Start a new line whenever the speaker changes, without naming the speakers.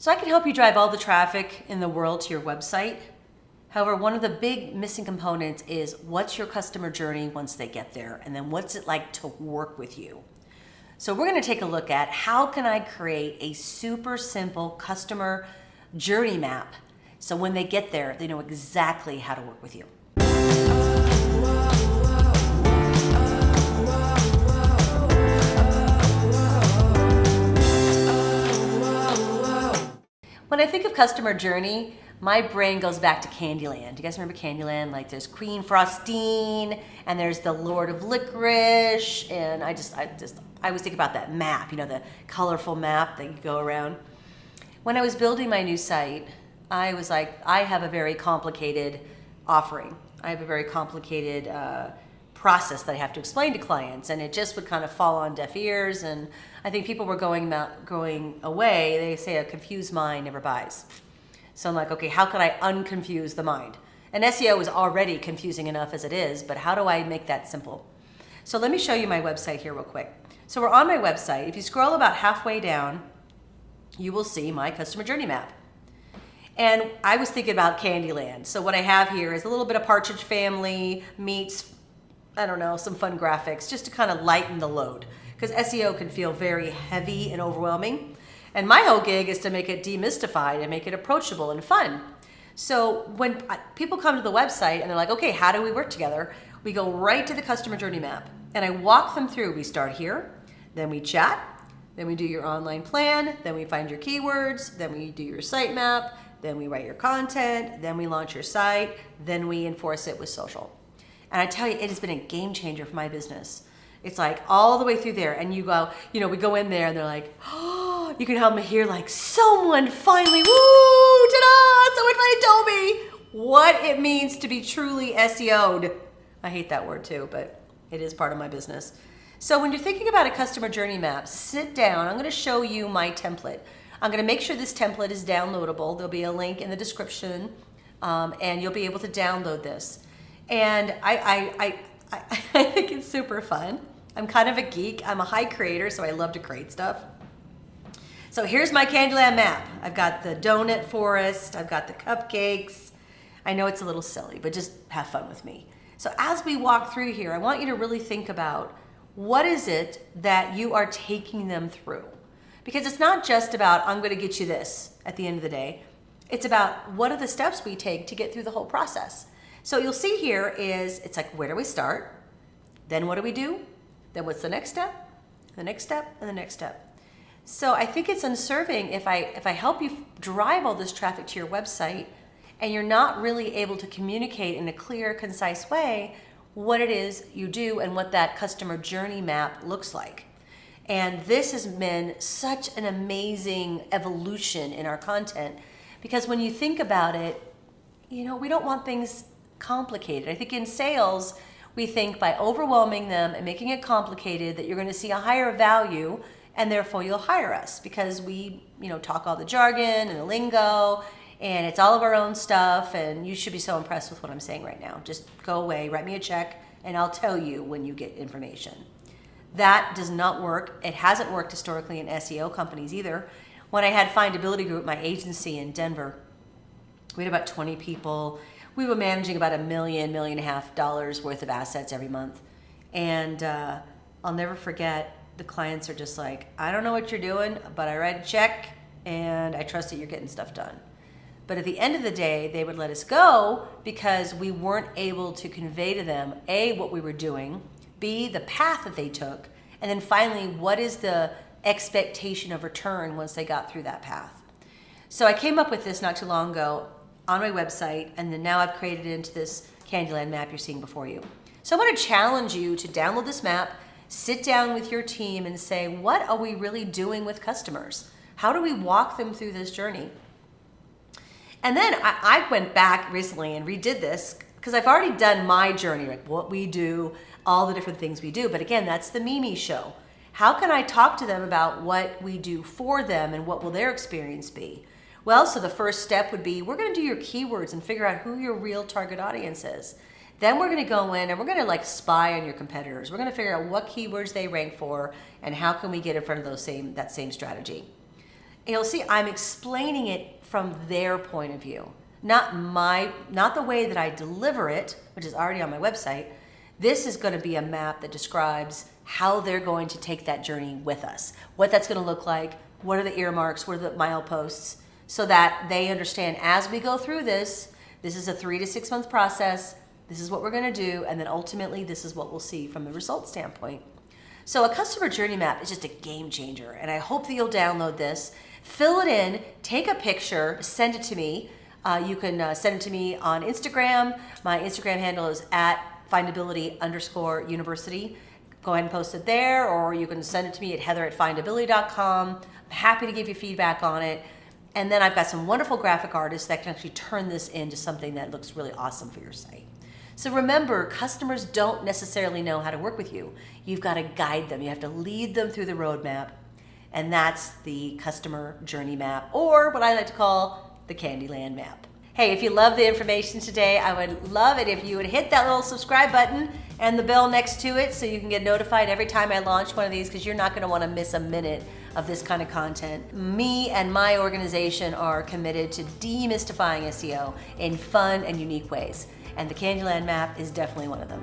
So I can help you drive all the traffic in the world to your website. However, one of the big missing components is what's your customer journey once they get there? And then what's it like to work with you? So we're gonna take a look at how can I create a super simple customer journey map so when they get there, they know exactly how to work with you. When I think of customer journey, my brain goes back to Candyland. Do you guys remember Candyland? Like there's Queen Frostine and there's the Lord of Licorice and I just, I just, I always think about that map, you know, the colorful map that you go around. When I was building my new site, I was like, I have a very complicated offering. I have a very complicated uh, process that I have to explain to clients and it just would kind of fall on deaf ears and I think people were going, going away, they say a confused mind never buys. So I'm like, okay, how can I unconfuse the mind? And SEO is already confusing enough as it is, but how do I make that simple? So let me show you my website here real quick. So we're on my website. If you scroll about halfway down, you will see my customer journey map. And I was thinking about Candyland. So what I have here is a little bit of Partridge Family meets I don't know, some fun graphics just to kind of lighten the load because SEO can feel very heavy and overwhelming. And my whole gig is to make it demystified and make it approachable and fun. So when people come to the website and they're like, okay, how do we work together? We go right to the customer journey map and I walk them through. We start here, then we chat, then we do your online plan, then we find your keywords, then we do your sitemap, then we write your content, then we launch your site, then we enforce it with social. And I tell you, it has been a game changer for my business. It's like all the way through there and you go, you know, we go in there and they're like, oh, you can help me hear like someone finally, woo, ta-da, someone finally told me what it means to be truly SEO'd. I hate that word too, but it is part of my business. So when you're thinking about a customer journey map, sit down. I'm gonna show you my template. I'm gonna make sure this template is downloadable. There'll be a link in the description um, and you'll be able to download this. And I, I, I, I think it's super fun. I'm kind of a geek. I'm a high creator, so I love to create stuff. So here's my Candyland map. I've got the donut forest. I've got the cupcakes. I know it's a little silly, but just have fun with me. So as we walk through here, I want you to really think about what is it that you are taking them through? Because it's not just about, I'm gonna get you this at the end of the day. It's about what are the steps we take to get through the whole process. So you'll see here is, it's like, where do we start? Then what do we do? Then what's the next step? The next step and the next step. So I think it's unserving if I, if I help you drive all this traffic to your website and you're not really able to communicate in a clear, concise way what it is you do and what that customer journey map looks like. And this has been such an amazing evolution in our content because when you think about it, you know, we don't want things complicated. I think in sales, we think by overwhelming them and making it complicated that you're going to see a higher value and therefore you'll hire us because we, you know, talk all the jargon and the lingo and it's all of our own stuff and you should be so impressed with what I'm saying right now. Just go away, write me a check and I'll tell you when you get information. That does not work. It hasn't worked historically in SEO companies either. When I had Findability Group, my agency in Denver, we had about 20 people we were managing about a million, million and a half dollars worth of assets every month. And uh, I'll never forget, the clients are just like, I don't know what you're doing, but I write a check and I trust that you're getting stuff done. But at the end of the day, they would let us go because we weren't able to convey to them, A, what we were doing, B, the path that they took, and then finally, what is the expectation of return once they got through that path. So I came up with this not too long ago on my website, and then now I've created it into this Candyland map you're seeing before you. So I want to challenge you to download this map, sit down with your team and say, what are we really doing with customers? How do we walk them through this journey? And then I, I went back recently and redid this because I've already done my journey, like what we do, all the different things we do. But again, that's the Mimi show. How can I talk to them about what we do for them and what will their experience be? Well, so the first step would be we're going to do your keywords and figure out who your real target audience is. Then we're going to go in and we're going to like spy on your competitors. We're going to figure out what keywords they rank for and how can we get in front of those same that same strategy. you'll see I'm explaining it from their point of view, not my, not the way that I deliver it, which is already on my website. This is going to be a map that describes how they're going to take that journey with us, what that's going to look like, what are the earmarks, what are the mileposts, so that they understand as we go through this, this is a three to six month process, this is what we're going to do, and then ultimately this is what we'll see from the result standpoint. So a customer journey map is just a game changer, and I hope that you'll download this, fill it in, take a picture, send it to me. Uh, you can uh, send it to me on Instagram. My Instagram handle is at findability underscore university. Go ahead and post it there, or you can send it to me at heather at findability.com. I'm happy to give you feedback on it. And then I've got some wonderful graphic artists that can actually turn this into something that looks really awesome for your site. So remember, customers don't necessarily know how to work with you. You've got to guide them. You have to lead them through the roadmap. And that's the customer journey map, or what I like to call the Candyland map. Hey, if you love the information today, I would love it if you would hit that little subscribe button and the bell next to it so you can get notified every time I launch one of these because you're not going to want to miss a minute of this kind of content. Me and my organization are committed to demystifying SEO in fun and unique ways and the Candyland map is definitely one of them.